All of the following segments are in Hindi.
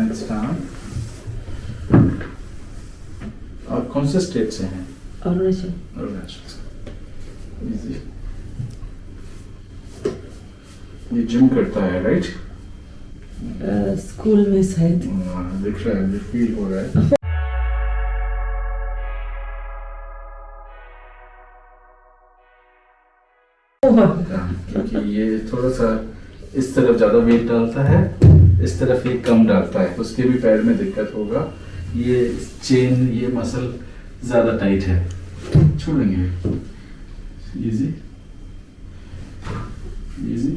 हैंड्स डाउन और कौन से स्टेट से हैं? अरुणाचल। अरुणाचल। ये जिम करता है राइट स्कूल में शायद। दिख रहा है फील हो रहा है। क्योंकि ये थोड़ा सा इस तरफ़ ज़्यादा वेट डालता है। इस तरफ़ ये कम डालता है। उसके भी पैर में दिक्कत होगा। ये चेन ये मसल ज़्यादा टाइट है। छोड़ेंगे। इजी इजी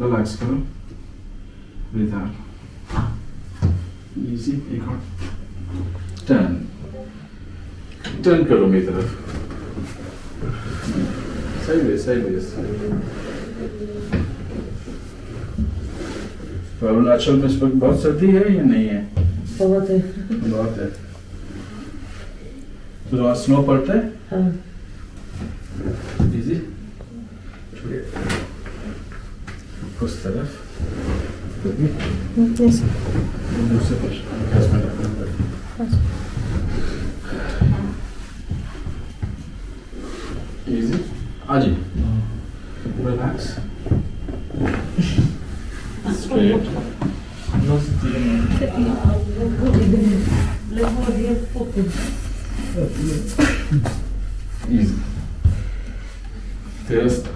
रिलैक्स करो। ब्रीथ इजी एक और। टर्न टर्न करो मेरी तरफ़। सही है सही है तो अरुणाचल में इस वक्त बहुत सर्दी है या नहीं है? बहुत है। बहुत है। तो वहाँ स्नो पड़ता है? हाँ। इजी उस तरफ़। दूसरे पर इजी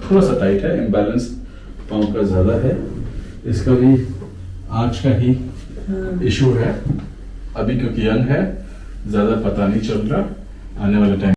थोड़ा सा टाइट है इम्बैलेंस पाँव का ज़्यादा है। इसका भी आज का ही इशू है। अभी क्योंकि यंग है, ज़्यादा पता नहीं चल रहा। आने वाले टाइम